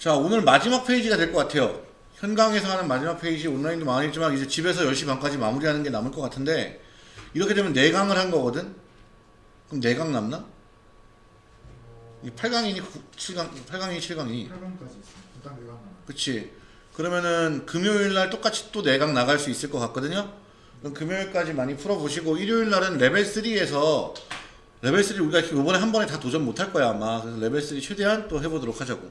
자 오늘 마지막 페이지가 될 것 같아요. 현강에서 하는 마지막 페이지 온라인도 많이 했지만 이제 집에서 10시 반까지 마무리하는 게 남을 것 같은데 이렇게 되면 4강을 한 거거든? 그럼 4강 남나? 이 8강이니 7강 8강이니 7강이니? 8강까지 있습니다. 일단 내가 하나. 그치. 그러면은 금요일날 똑같이 또 4강 나갈 수 있을 것 같거든요? 그럼 금요일까지 많이 풀어보시고 일요일날은 레벨 3에서 레벨 3 우리가 이번에 한 번에 다 도전 못할 거야 아마. 그래서 레벨 3 최대한 또 해보도록 하자고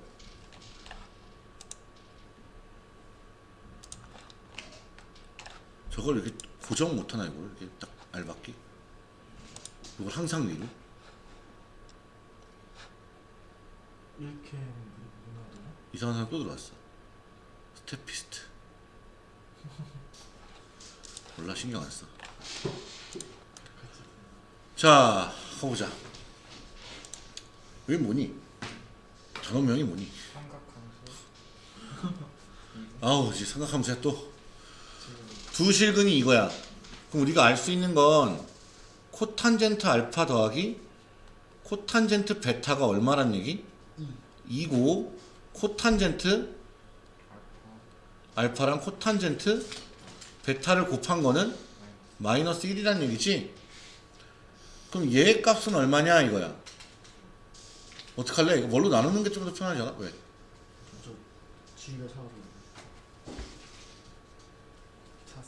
저걸 이렇게 고정 못하나 이걸 이렇게 딱 알박기 이걸 항상 위로 1캠 누나더라? 이상한 사람 또 들어왔어 스테피스트 몰라 신경 안 써. 자 가보자 왜 뭐니? 전원명이 뭐니? 삼각함수. 아우 이제 생각하면서 또 두 실근이 이거야 그럼 우리가 알 수 있는 건 코탄젠트 알파 더하기 코탄젠트 베타가 얼마란 얘기? 2고 코탄젠트 알파랑 코탄젠트 베타를 곱한 거는 마이너스 1이란 얘기지? 그럼 얘의 값은 얼마냐 이거야 어떡할래? 이거 뭘로 나누는 게 좀 더 편하지 않아? 왜? 저 지휘가 사오고 찼어.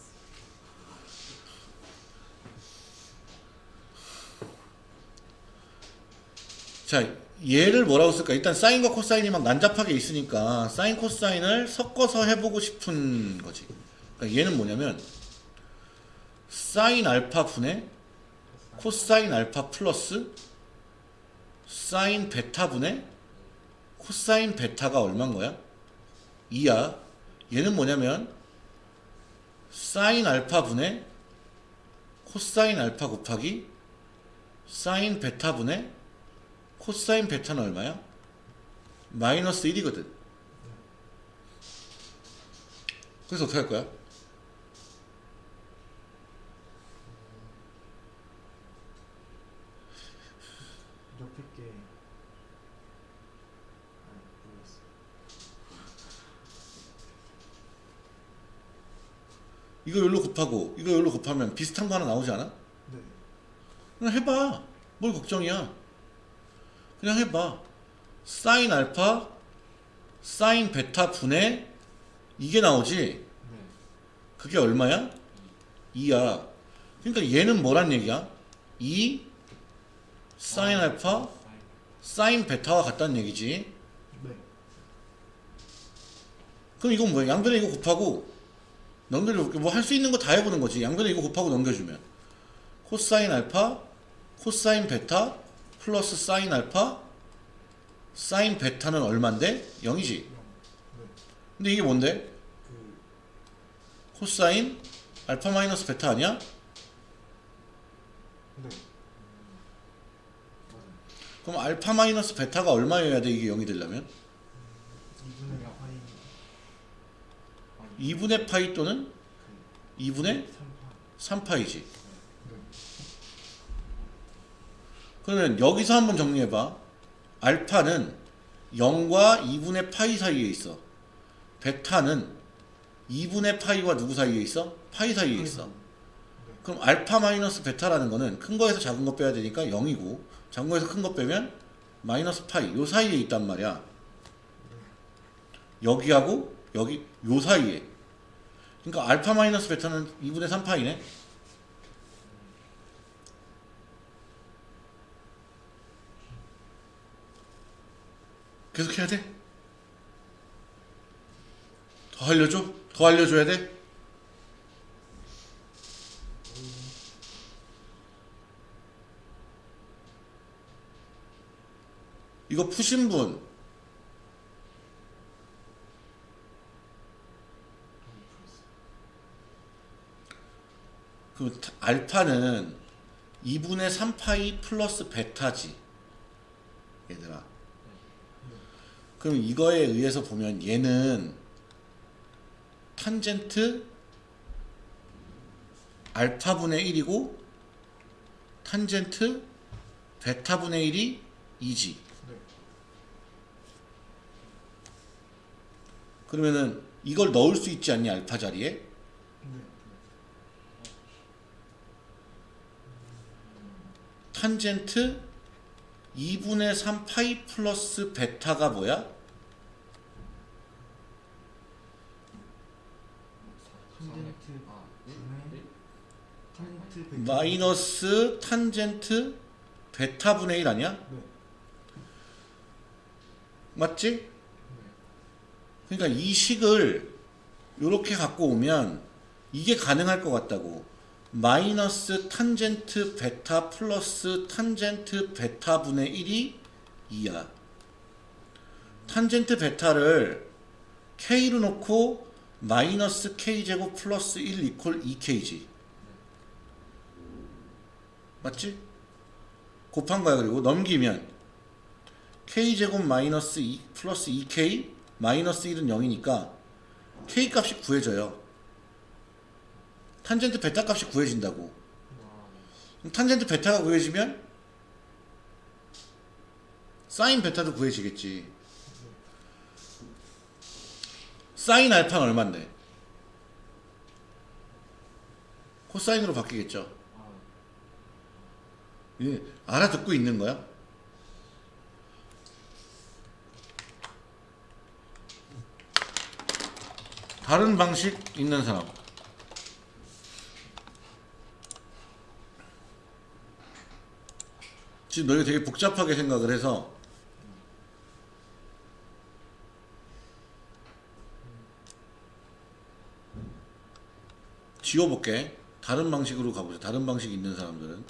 자 얘를 뭐라고 쓸까? 일단 사인과 코사인이 막 난잡하게 있으니까 사인 코사인을 섞어서 해보고 싶은 거지 그러니까 얘는 뭐냐면 사인 알파 분의 코사인 알파 플러스 사인 베타 분의 코사인 베타가 얼마인 거야? 2야 얘는 뭐냐면 사인 알파 분의 코사인 알파 곱하기 사인 베타 분의 코사인 베타는 얼마야? 마이너스 1이거든 그래서 어떻게 할 거야? 옆에 게. 아, 모르겠어. 이거 열로 곱하고 이거 열로 곱하면 비슷한 거 하나 나오지 않아? 네. 그냥 해봐 뭘 걱정이야 그냥 해봐 사인 알파 사인 베타 분의 이게 나오지 네. 그게 얼마야? 2야 그러니까 얘는 뭐란 얘기야? 2 사인 알파 사인 베타와 같다는 얘기지 네. 그럼 이건 뭐야? 양변에 이거 곱하고 넘겨줘 뭐 할 수 있는 거 다 해보는 거지 양변에 이거 곱하고 넘겨주면 코사인 알파 코사인 베타 플러스 사인 알파 사인 베타는 얼만데? 0이지 네. 근데 이게 뭔데? 그 코사인 알파 마이너스 베타 아니야? 그럼 알파 마이너스 베타가 얼마여야 돼 이게 0이 되려면? 2분의 파이 2분의 파이 또는 2분의 3파. 3파이지 네. 그러면 여기서 한번 정리해봐. 알파는 0과 2분의 파이 사이에 있어. 베타는 2분의 파이와 누구 사이에 있어? 파이 사이에 있어. 그럼 알파 마이너스 베타라는 거는 큰 거에서 작은 거 빼야 되니까 0이고 작은 거에서 큰 거 빼면 마이너스 파이 요 사이에 있단 말이야. 여기하고 여기 요 사이에. 그러니까 알파 마이너스 베타는 2분의 3파이네. 계속 해야 돼? 더 알려줘? 더 알려줘야 돼? 이거 푸신 분 그 알파는 2분의 3파이 플러스 베타지 얘들아 그럼 이거에 의해서 보면 얘는 탄젠트 알파분의 1이고 탄젠트 베타분의 1이 2지 네. 그러면은 이걸 넣을 수 있지 않니 알파 자리에? 네. 탄젠트 2분의 3 파이 플러스 베타가 뭐야? 탄젠트 아, 분의 탄젠트 베타 마이너스 탄젠트 베타분의 1 아니야? 네. 맞지? 그러니까 이 식을 이렇게 갖고 오면 이게 가능할 것 같다고 마이너스 탄젠트 베타 플러스 탄젠트 베타분의 1이 2야 탄젠트 베타를 k로 놓고 마이너스 k제곱 플러스 1 equal 2k지 맞지? 곱한 거야 그리고 넘기면 k제곱 마이너스 2 플러스 2k 마이너스 1은 0이니까 k 값이 구해져요. 탄젠트 베타 값이 구해진다고. 탄젠트 베타가 구해지면 사인 베타도 구해지겠지. 사인 알파는 얼마인데? 코사인으로 바뀌겠죠. 아, 예, 알아듣고 있는 거야? 다른 방식 있는 사람. 지금 너희가 되게 복잡하게 생각을 해서 지워볼게. 다른 방식으로 가보자. 다른 방식 있는 사람들은.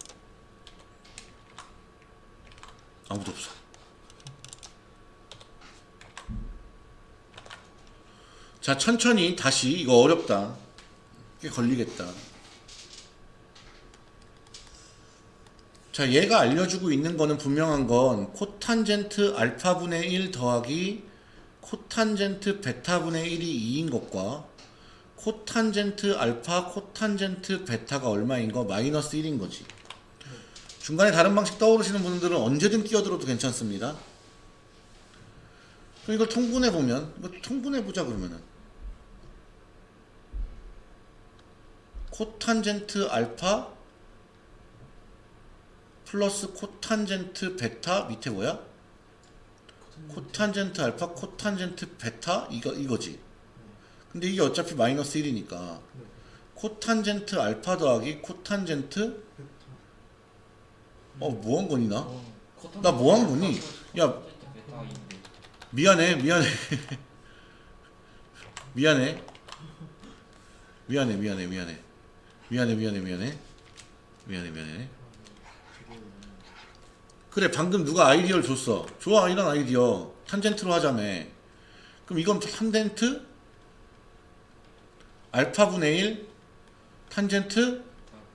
아무도 없어. 자, 천천히 다시 이거 어렵다. 꽤 걸리겠다. 자, 얘가 알려주고 있는 거는 분명한 건 코탄젠트 알파분의 1 더하기 코탄젠트 베타분의 1이 2인 것과 코탄젠트 알파 코탄젠트 베타가 얼마인 거 마이너스 1인 거지. 중간에 다른 방식 떠오르시는 분들은 언제든 끼어들어도 괜찮습니다. 그럼 이걸 통분해 보면 통분해 보자 그러면은 코탄젠트 알파 플러스 코탄젠트 베타 밑에 뭐야? 코탄젠트 알파 코탄젠트 베타 이거 이거지. 근데 이게 어차피 마이너스 1이니까 코탄젠트 알파 더하기 코탄젠트 어 뭐한 거니 나? 어, 나 뭐한 거니? 야 미안해 미안해 미안해 미안해 미안해 미안해 미안해 미안해 미안해 미안해 미안해 그래 방금 누가 아이디어를 줬어. 좋아 이런 아이디어. 탄젠트로 하자며 그럼 이건 탄젠트? 알파분의 1 탄젠트?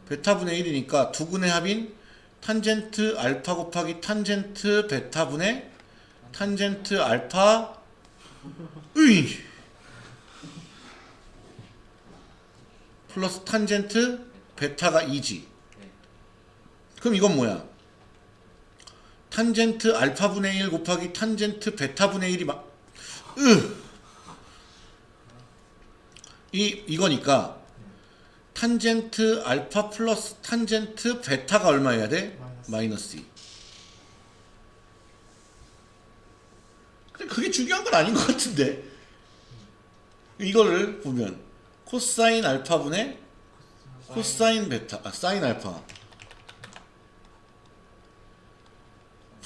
베타분의 1이니까 두근의 합인 탄젠트 알파 곱하기 탄젠트 베타분의 탄젠트 알파 으이 플러스 탄젠트 베타가 2지. 네. 그럼 이건 뭐야 탄젠트 알파분의 1 곱하기 탄젠트 베타분의 1이 막 으! 이 이거니까 탄젠트 알파 플러스 탄젠트 베타가 얼마여야 돼? 마이너스. 마이너스 2 근데 그게 중요한 건 아닌 것 같은데 이거를 보면 코사인 알파분의 코사인 베타 아 사인 알파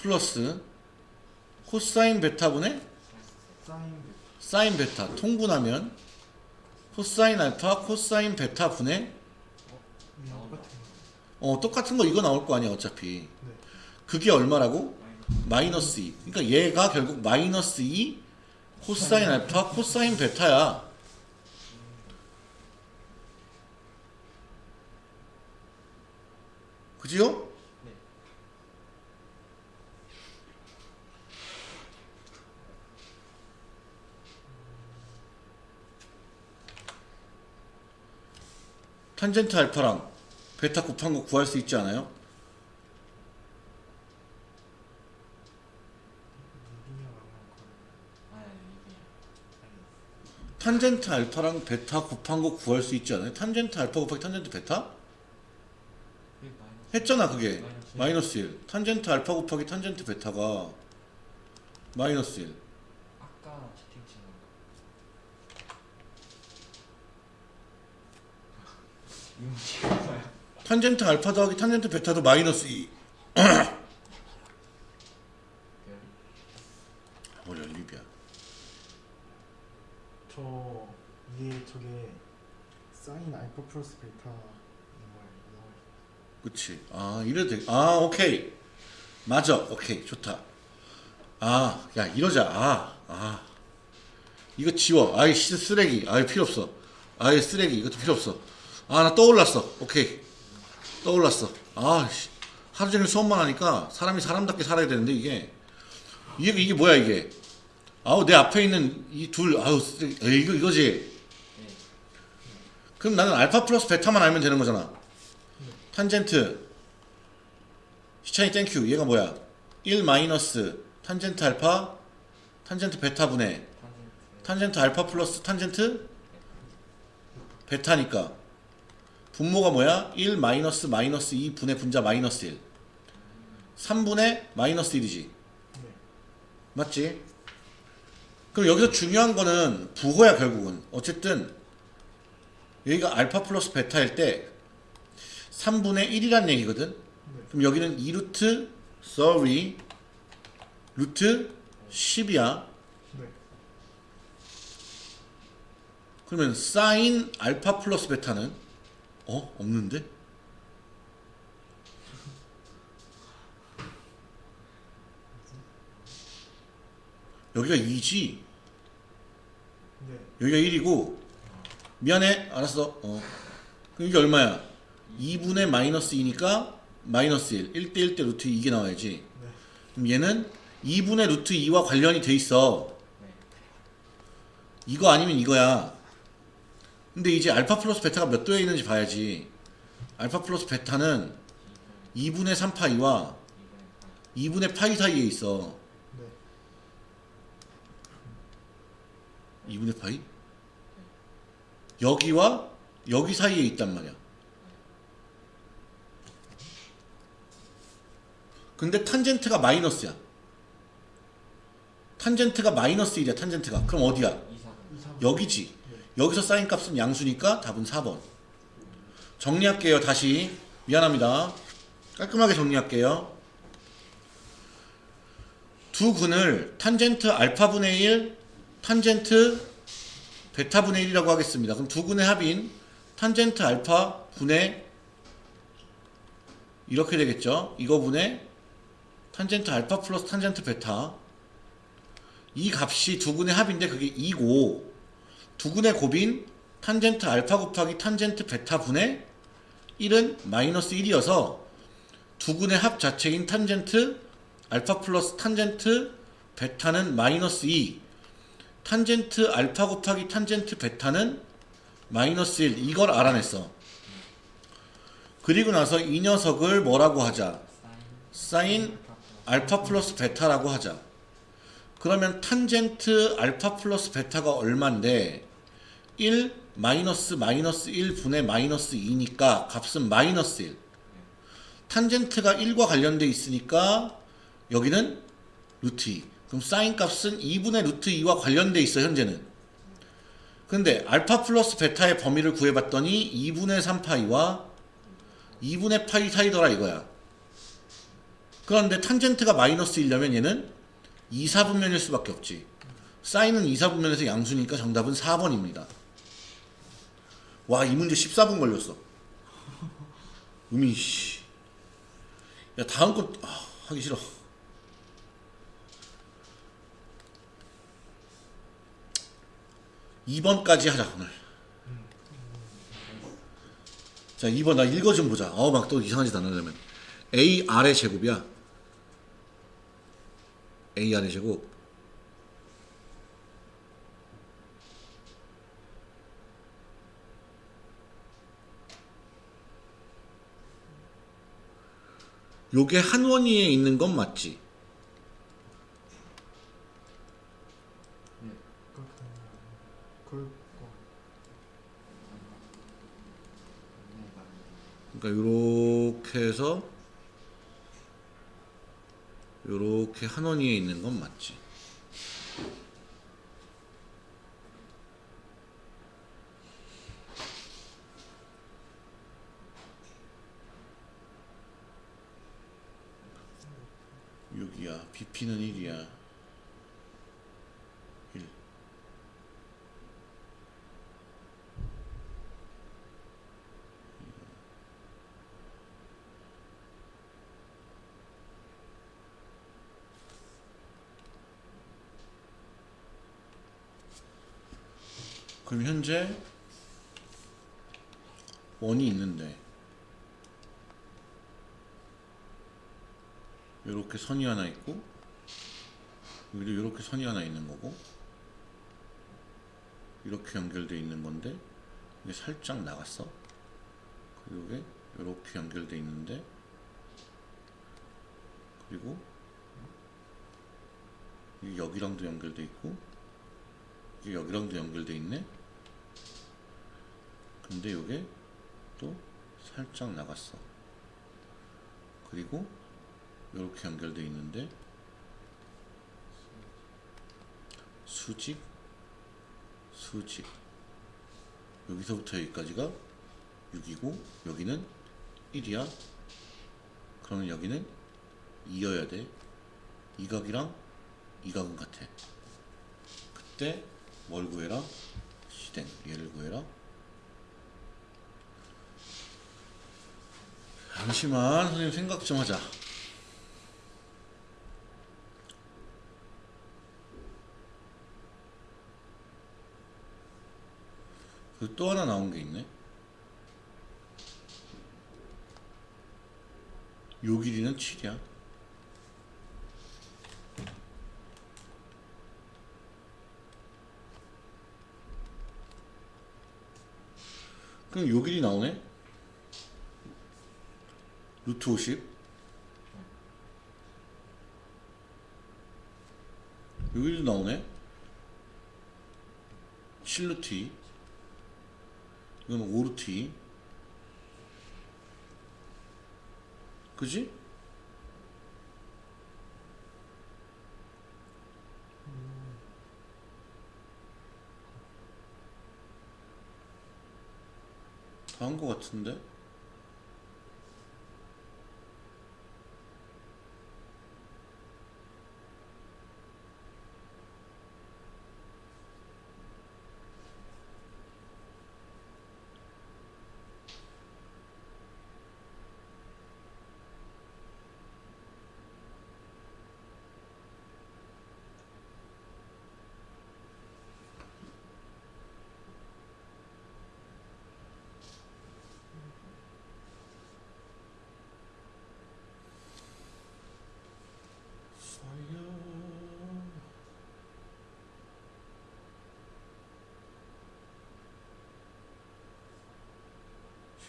플러스 코사인 베타분의 사인 베타 통분하면 코사인 알파 코사인 베타 분의. 어 똑같은 거 이거 나올 거 아니야 어차피 네. 그게 얼마라고? 마이너스 2 그러니까 얘가 결국 마이너스 2 코사인 알파 코사인 베타야 그지요? 네. 탄젠트 알파랑 베타 곱한 거 구할 수 있지 않아요? 탄젠트 알파랑 베타 곱한 거 구할 수 있지 않아요? 탄젠트 알파 곱하기 탄젠트 베타? 했잖아 그게 마이너스 1 탄젠트 알파 곱하기 탄젠트 베타가 마이너스 1 아까 채팅 친거 이 문제가 뭐야? 탄젠트 알파 더하기 탄젠트 베타도 마이너스 2 별? 뭘 연립이야. 저 이게 저게 사인 알파 플러스 베타 뭐야 그치. 아 이래도 돼. 아 오케이. 맞아. 오케이. 좋다. 아 야 이러자. 아 아. 이거 지워. 아이 씨 쓰레기. 아이 필요 없어. 아이 쓰레기. 이것도 필요 없어 아 나 떠올랐어. 오케이. 떠올랐어. 아 씨. 하루 종일 수업만 하니까 사람이 사람답게 살아야 되는데 이게. 이게 이게 뭐야 이게? 아우 내 앞에 있는 이 둘 아우 에이, 이거 이거지? 네. 그럼 나는 알파 플러스 베타만 알면 되는 거잖아. 탄젠트. 시찬이 thank you. 얘가 뭐야? 1 마이너스 탄젠트 알파 탄젠트 베타 분의 탄젠트 알파 플러스 탄젠트 베타니까 분모가 뭐야? 1 마이너스 마이너스 2 분의 분자 마이너스 1 3분의 마이너스 1이지 네. 맞지? 그럼 여기서 중요한 거는 부호야 결국은 어쨌든 여기가 알파 플러스 베타일 때 3분의 1이란 얘기거든 네. 그럼 여기는 2루트 sorry 루트 10이야 네. 그러면 사인 알파 플러스 베타는 어? 없는데? 여기가 2지 네. 여기가 1이고 미안해 알았어 어 그럼 이게 얼마야 2분의 마이너스 2니까 마이너스 1 1대 1대 루트 2 이게 나와야지 네. 그럼 얘는 2분의 루트 2와 관련이 돼 있어 네. 이거 아니면 이거야 근데 이제 알파 플러스 베타가 몇 도에 있는지 봐야지 알파 플러스 베타는 2분의 3파이와 2분의 8 2분의 파이 사이에 있어 네. 2분의 파이? 여기와 여기 사이에 있단 말이야. 근데 탄젠트가 마이너스야. 탄젠트가 마이너스 1이야, 탄젠트가. 그럼 어디야? 2 4분 2, 3. 여기지. 여기서 사인 값은 양수니까 답은 4번. 정리할게요, 다시. 미안합니다. 깔끔하게 정리할게요. 두 근을 탄젠트 알파분의 1, 탄젠트 베타분의 1이라고 하겠습니다. 그럼 두 근의 합인 탄젠트 알파 분의 이렇게 되겠죠. 이거 분의 탄젠트 알파 플러스 탄젠트 베타 이 값이 두 근의 합인데 그게 2고 두 근의 곱인 탄젠트 알파 곱하기 탄젠트 베타 분의 1은 마이너스 1이어서 두 근의 합 자체인 탄젠트 알파 플러스 탄젠트 베타는 마이너스 2 탄젠트 알파 곱하기 탄젠트 베타는 마이너스 1 이걸 알아냈어. 그리고 나서 이 녀석을 뭐라고 하자? 사인 알파 플러스 베타라고 하자. 그러면 탄젠트 알파 플러스 베타가 얼만데 1 마이너스 마이너스 1분의 마이너스 2니까 값은 마이너스 1 탄젠트가 1과 관련돼 있으니까 여기는 루트 2 그럼 사인 값은 2분의 루트 2와 관련돼 있어 현재는. 근데 알파 플러스 베타의 범위를 구해봤더니 2분의 3파이와 2분의 파이 사이더라 이거야. 그런데 탄젠트가 마이너스 1려면 얘는 2, 4분면일 수밖에 없지. 사인은 2, 4분면에서 양수니까 정답은 4번입니다 와 이 문제 14분 걸렸어. 음이 씨. 야 다음 거 아, 하기 싫어. 이번까지 하자 오늘. 자 2번 나 읽어 좀 보자. 어 막 또 이상한 짓 안 하려면. AR의 제곱이야. AR의 제곱 요게 한 원위에 있는 건 맞지? 거. 그러니까 요렇게 해서 요렇게 한 원위에 있는 건 맞지. 육이야 BP는 1이야. 1. 그럼 현재 원이 있는데 이렇게 선이 하나 있고 여기도 이렇게 선이 하나 있는 거고 이렇게 연결돼 있는 건데 이게 살짝 나갔어? 그리고 이게 이렇게 연결돼 있는데 그리고 이게 여기랑도 연결돼 있고 이게 여기랑도 연결돼 있네? 근데 이게 또 살짝 나갔어. 그리고 이렇게 연결돼 있는데 수직? 수직. 여기서부터 여기까지가 6이고 여기는 1이야. 그러면 여기는 2여야 돼. 이각이랑 이각은 같아. 그때 뭘 구해라? 시댕. 얘를 구해라. 잠시만 선생님 생각 좀 하자 그 또 하나 나온 게 있네. 요 길이는 7이야. 그럼 요 길이 나오네? 루트 50 여기도 나오네? 7루트 2 5루트 2 그지? 다한거 같은데?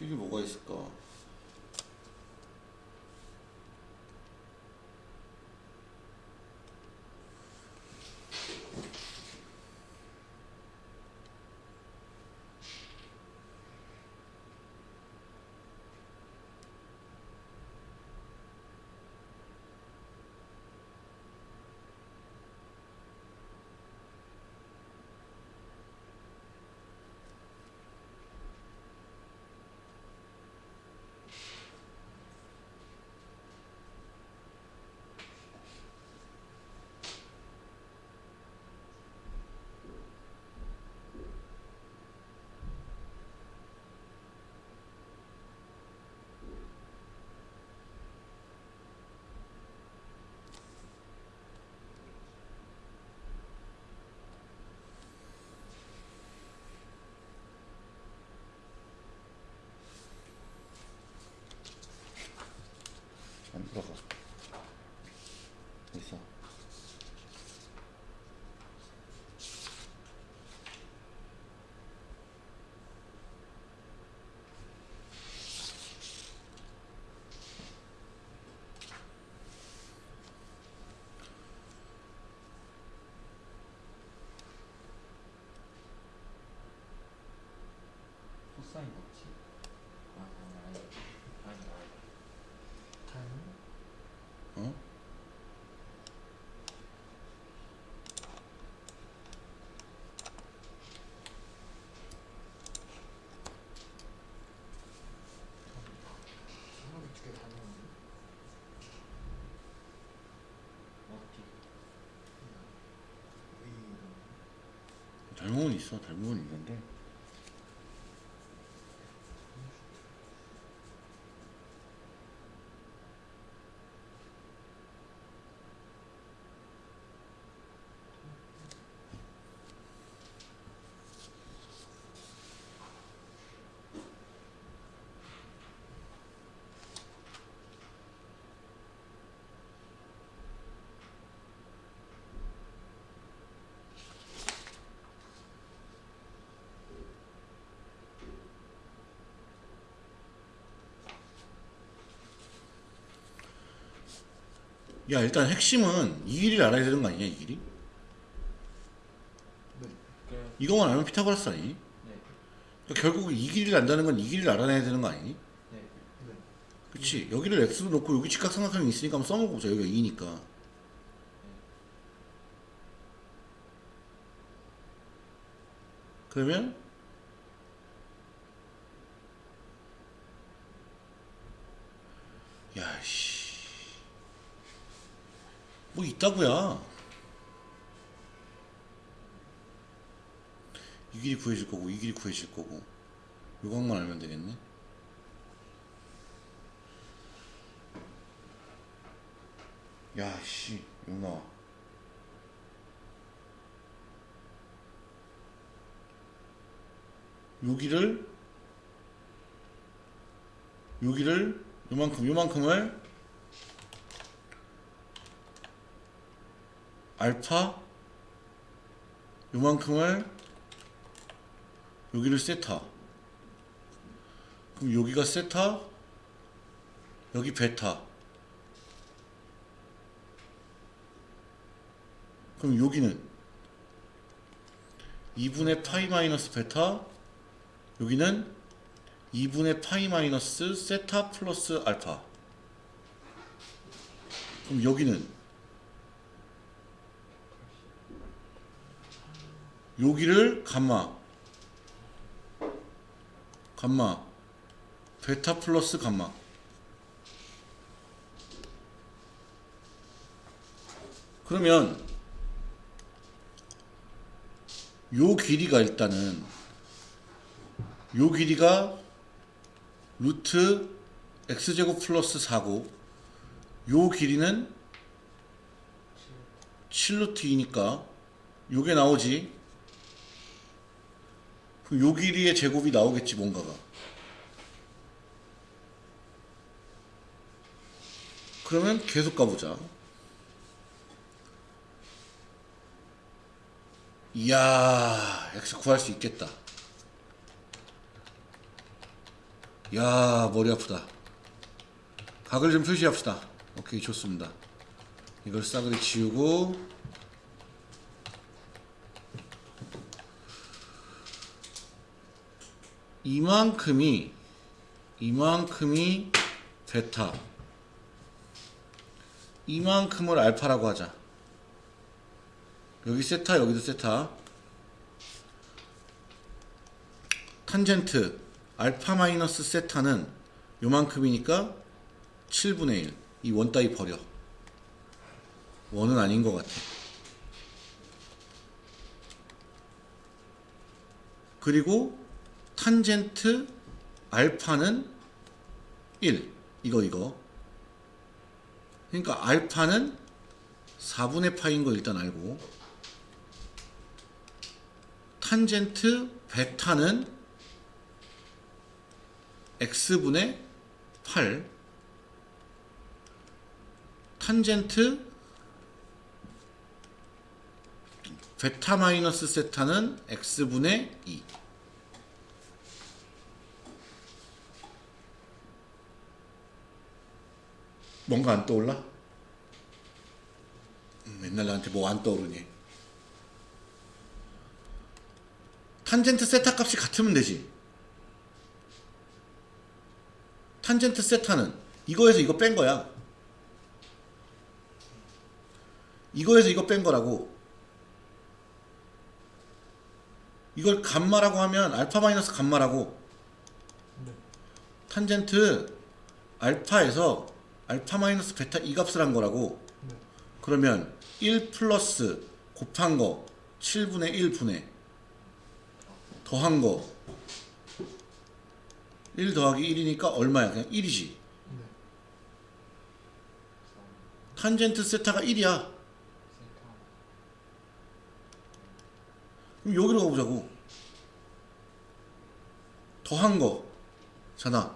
실이 뭐가 있을까? 코사인 없지? 아 아니 아니. 아니 어디? 의 닮은 있어. 닮은 있는데 야 일단 핵심은 이 길이를 알아야 되는 거 아니냐 이 길이? 네. 그 이거만 알면 피타고라스 아니니? 네. 그러니까 결국 이 길이를 안다는 건 이 길이를 알아내야 되는 거 아니니? 네. 네. 그치 여기를 x로 놓고 여기 직각삼각형이 있으니까 한번 써먹어보자 여기가 2니까 그러면 야씨 뭐 있다고야 이 길이 구해질 거고 이 길이 구해질 거고. 요것만 알면 되겠네. 야씨 나와. 여기를 여기를 요만큼 요만큼을 알파 요만큼을 여기를 세타. 그럼 여기가 세타 여기 베타. 그럼 여기는 2분의 파이 마이너스 베타 여기는 2분의 파이 마이너스 세타 플러스 알파. 그럼 여기는 여기를 감마. 감마. 베타 플러스 감마. 그러면 요 길이가 일단은 요 길이가 루트 x제곱 플러스 4고 요 길이는 7루트 2니까 요게 나오지 요 길이의 제곱이 나오겠지 뭔가가. 그러면 계속 가보자. 이야 x 구할 수 있겠다. 야 머리 아프다. 각을 좀 표시합시다. 오케이 좋습니다. 이걸 싸그리 지우고 이만큼이 이만큼이 베타 이만큼을 알파라고 하자 여기 세타 여기도 세타 탄젠트 알파 마이너스 세타는 요만큼이니까 7분의 1. 이 원 따위 버려. 원은 아닌 것 같아. 그리고 탄젠트 알파는 1. 이거 이거. 그러니까 알파는 4분의 파인 거 일단 알고 탄젠트 베타는 x분의 8 탄젠트 베타 마이너스 세타는 x분의 2 뭔가 안 떠올라? 음, 맨날 나한테 뭐 안 떠오르니 탄젠트 세타 값이 같으면 되지 탄젠트 세타는 이거에서 이거 뺀 거야. 이거에서 이거 뺀 거라고. 이걸 감마라고 하면 알파 마이너스 감마라고 네. 탄젠트 알파에서 알파 마이너스 베타 이 값을 한 거라고 네. 그러면 1 플러스 곱한 거 7분의 1분의 더한 거 1 더하기 1이니까 얼마야? 그냥 1이지. 네. 탄젠트 세타가 1이야. 세타 그럼 여기로 가보자고. 더한 거. 잖아.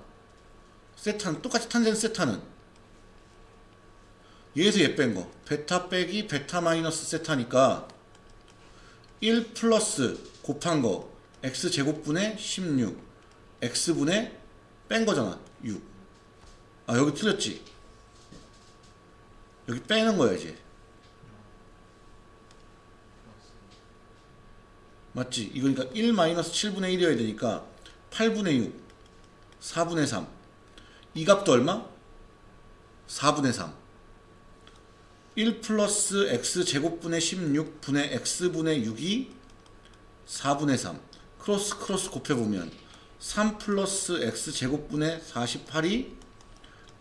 세타는, 똑같이 탄젠트 세타는. 얘에서 얘 뺀 거. 베타 빼기 베타 마이너스 세타니까 1 플러스 곱한 거. x 제곱분의 16. x분의 뺀 거잖아. 6. 아, 여기 틀렸지? 여기 빼는 거야, 이제. 맞지? 이거니까 1 마이너스 7분의 1이어야 되니까 8분의 6, 4분의 3. 이 값도 얼마? 4분의 3. 1 플러스 x 제곱분의 16분의 x분의 6이 4분의 3. 크로스 크로스 곱해보면 3 플러스 x 제곱분의 48이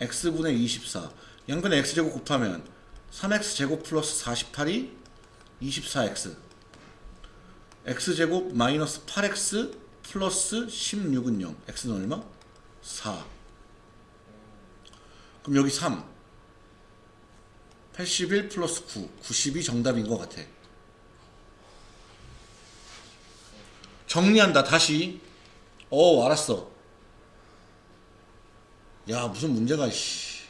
x분의 24. 양변에 x 제곱 곱하면 3x 제곱 플러스 48이 24x. x제곱 마이너스 8x 플러스 16은 0 x는 얼마? 4 그럼 여기 3 81 플러스 9 90이 정답인 것 같아. 정리한다 다시. 어 알았어. 야 무슨 문제가 씨.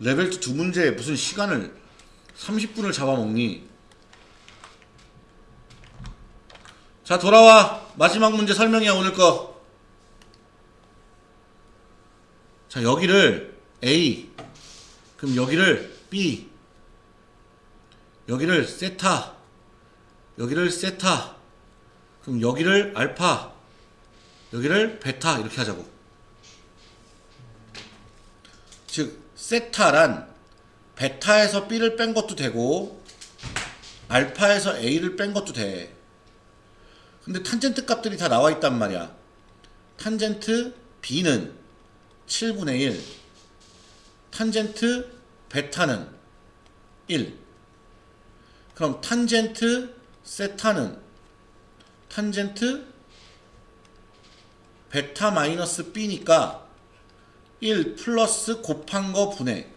레벨 2두 문제에 무슨 시간을 30분을 잡아먹니? 자 돌아와. 마지막 문제 설명이야 오늘 거. 자 여기를 A. 그럼 여기를 B 여기를 세타 여기를 세타 그럼 여기를 알파 여기를 베타 이렇게 하자고 즉 세타란 베타에서 B를 뺀 것도 되고 알파에서 A를 뺀 것도 돼 근데 탄젠트 값들이 다 나와 있단 말이야. 탄젠트 B는 7분의 1. 탄젠트 베타는 1. 그럼 탄젠트 세타는 탄젠트 베타 마이너스 B니까 1 플러스 곱한 거 분의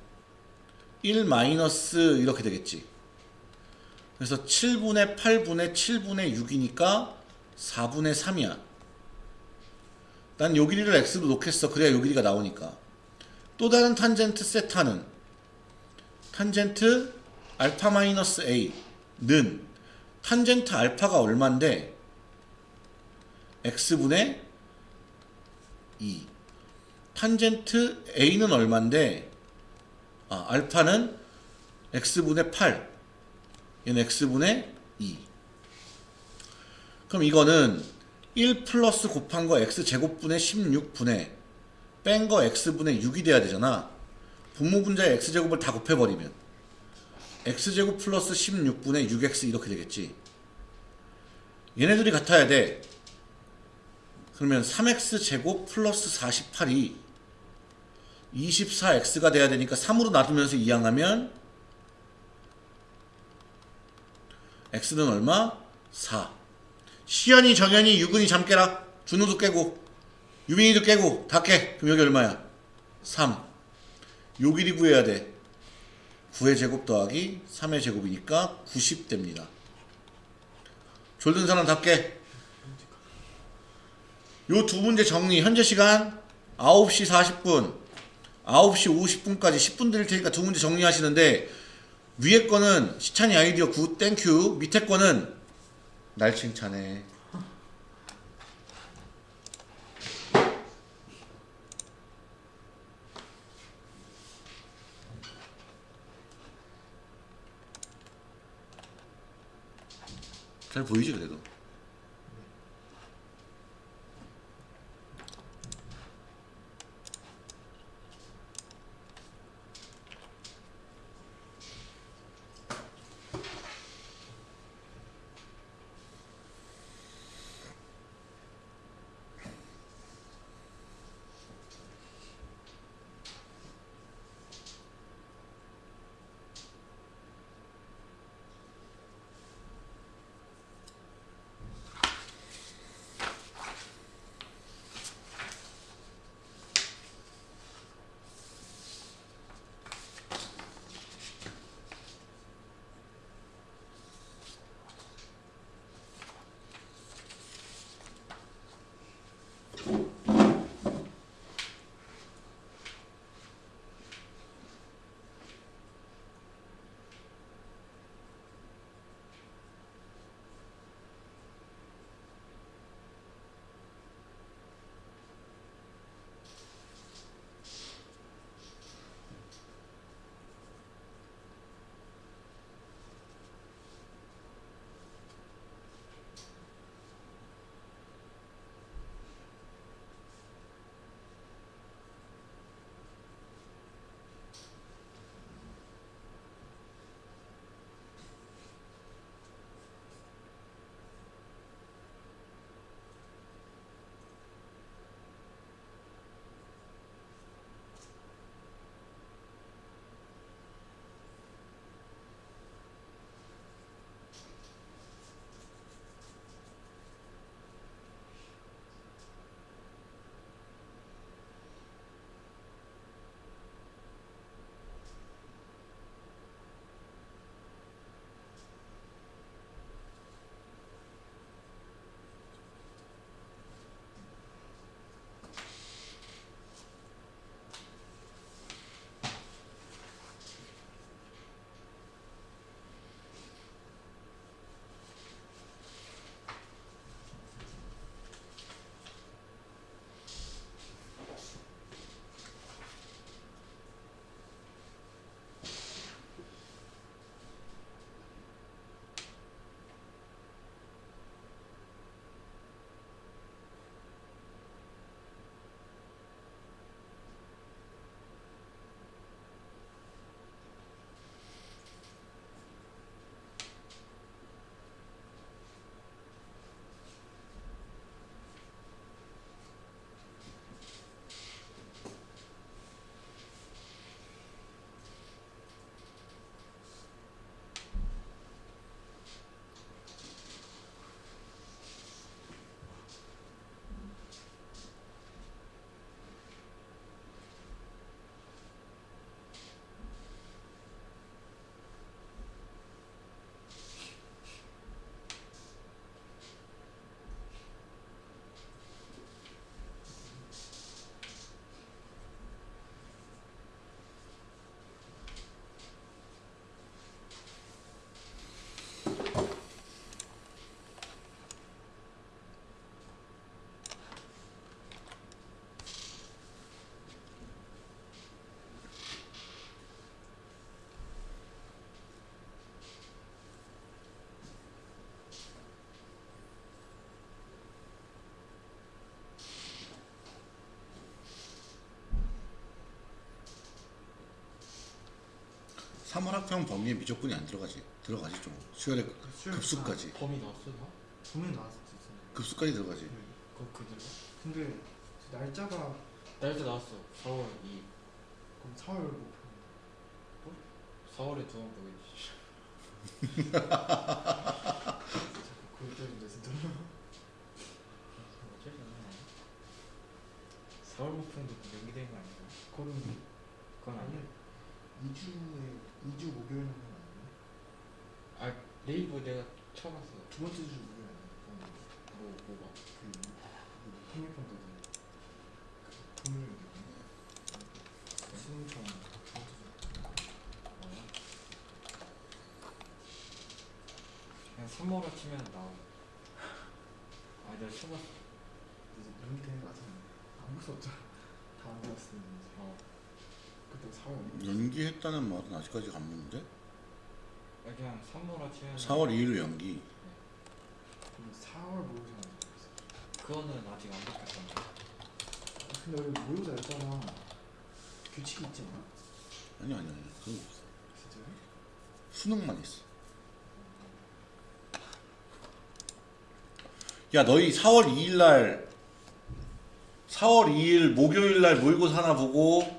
1 마이너스 이렇게 되겠지. 그래서 7분의 8분의 7분의 6이니까 4분의 3이야. 난 요 길이를 x로 놓겠어. 그래야 요 길이가 나오니까. 또 다른 탄젠트 세타는 탄젠트 알파 마이너스 a 는 탄젠트 알파가 얼만데? X분의 2 탄젠트 a는 얼만데? 아 알파는 x분의 8 얘는 x분의 2 그럼 이거는 1 플러스 곱한 거 x 제곱분의 16분의 뺀 거 x분의 6이 돼야 되잖아. 분모 분자의 x제곱을 다 곱해버리면 x제곱 플러스 16분의 6x 이렇게 되겠지. 얘네들이 같아야 돼. 그러면 3x 제곱 플러스 48이 24x가 돼야 되니까 3으로 놔두면서 이항하면 x는 얼마? 4. 시연이 정연이 유근이 잠 깨라. 준우도 깨고 유빈이도 깨고 다 깨. 그럼 여기 얼마야? 3. 요 길이 구해야 돼. 9의 제곱 더하기 3의 제곱이니까 90 됩니다. 졸던 사람 다 깨. 요 두 문제 정리. 현재 시간 9시 40분, 9시 50분까지 10분 드릴 테니까 두 문제 정리하시는데 위에 거는 시찬이 아이디어 good thank you 밑에 거는 날 칭찬해 잘 보이지 그래도 3월 학평 범위에 미적분이 안 들어가지. 들어가지 좀. 수열의 수열- 급수까지. 범위 넣었어 너? 보면 나왔을 수 있어요. 급수까지 들어가지. 네. 그거 그대로? 근데 날짜가 날짜 나왔어 4월 2 그럼 4월 뭐 4월에 두 번 보겠지 그럴 때인데 진짜. 어쩔 수 없네 4월 목표도 연기된 거? 그거는 그건 아니야 2주에 2주 목요일 거 아니에요? 아 네이버 내가 쳐봤어 두 번째 주 목요일 아니에요? 뭐 뭐가 그, 그 통일평가도 그 돈을 수능청 두 번째 주? 그냥 3월로 치면 나와 아 내가 쳐봤어. 이제 연기되는 거 같은데. 아무 수 없잖아 다안 되었으면 어 그때 4월 연기했다는 말은 아직까지 안 묻는데? 아, 그냥 3월로 치면 4월 2일로 연기. 근데 4월 모의고사 안 되었어 그거는 아직 안 바뀌었잖아 근데 우리 모의고사 했잖아 규칙이 있지 않아? 아니 아니 아니. 그거 없어. 진짜요? 수능만 있어. 야 너희 4월 2일 날 4월 2일 목요일 날 모의고사 하나 보고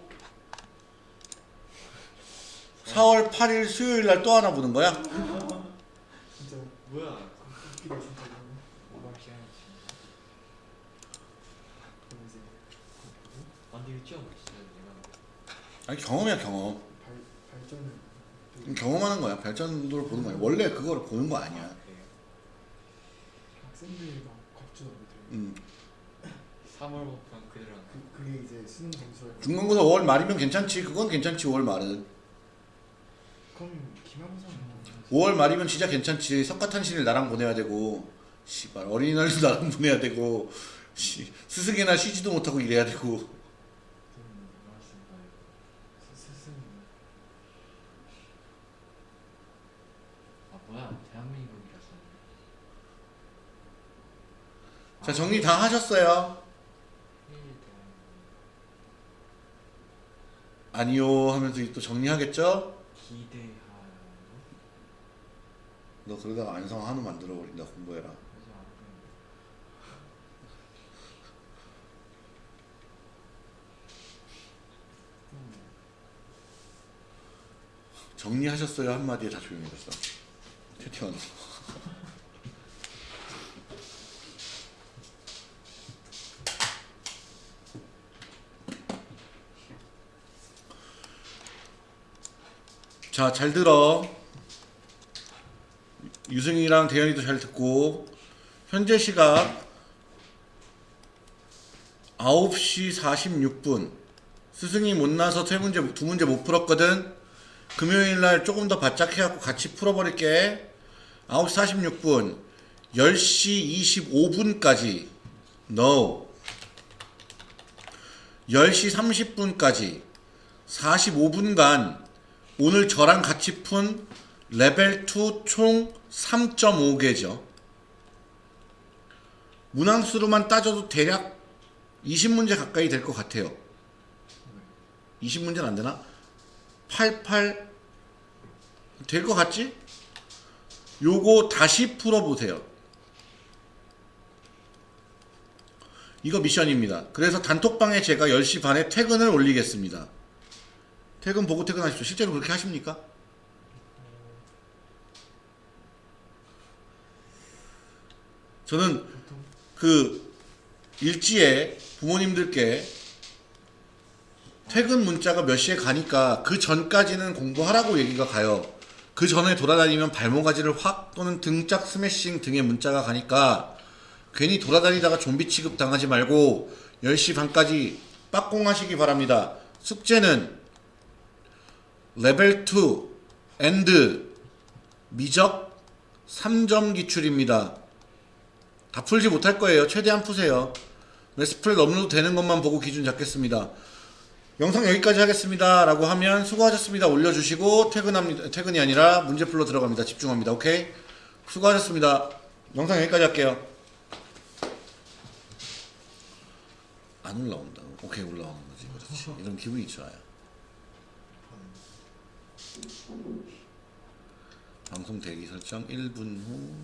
4월 8일 수요일 날 또 하나 보는 거야? 진짜 뭐야 아 아니 경험이야 경험. 경험하는 거야. 발전도를 보는 거야. 원래 그거를 보는 거 아니야. 학생들이 막 음. 3월 목표는 그대로 한 그, 그게 이제 수능 점수를 중간고사 5월 말이면 괜찮지. 그건 괜찮지. 5월 말은. 그럼 기말고사는 5월 말이면 진짜 괜찮지. 석가탄신일 나랑 보내야 되고, 씨발 어린이날도 나랑 보내야 되고, 씨, 스승이나 쉬지도 못하고 이래야 되고. 아 뭐야 대한민국이라서 자 정리 다 하셨어요? 대한민국 아니요 하면서 또 정리하겠죠? 기대하는 너 그러다가 안성 한우 만들어 버린다 공부해라. 정리하셨어요 한마디에 다 조용해졌어. 태태원. 자, 잘 들어. 유승이랑 대현이도 잘 듣고 현재 시각 9시 46분. 스승이 못 나서 세 문제 두 문제 못 풀었거든. 금요일 날 조금 더 바짝 해갖고 같이 풀어버릴게. 9시 46분. 10시 25분까지. No. 10시 30분까지. 45분간 오늘 저랑 같이 푼 레벨 2 총 3.5개죠. 문항수로만 따져도 대략 20문제 가까이 될 것 같아요. 20문제는 안 되나? 88 될 것 같지? 요거 다시 풀어보세요. 이거 미션입니다. 그래서 단톡방에 제가 10시 반에 퇴근을 올리겠습니다. 퇴근 보고 퇴근하십시오. 실제로 그렇게 하십니까? 저는 그 일지에 부모님들께 퇴근 문자가 몇 시에 가니까 그 전까지는 공부하라고 얘기가 가요. 그 전에 돌아다니면 발모가지를 확 또는 등짝 스매싱 등의 문자가 가니까 괜히 돌아다니다가 좀비 취급 당하지 말고 10시 반까지 빡공하시기 바랍니다. 숙제는 레벨 2 and 미적 3점 기출입니다. 다 풀지 못할 거예요. 최대한 푸세요. 레스플 업로드 되는 것만 보고 기준 잡겠습니다. 영상 여기까지 하겠습니다. 라고 하면 수고하셨습니다. 올려주시고 퇴근합니다. 퇴근이 아니라 문제풀이로 들어갑니다. 집중합니다. 오케이? 수고하셨습니다. 영상 여기까지 할게요. 안 올라온다. 오케이 올라오는 거지. 그렇지. 이런 기분이 좋아요. 반 방송 대기 설정 1분 후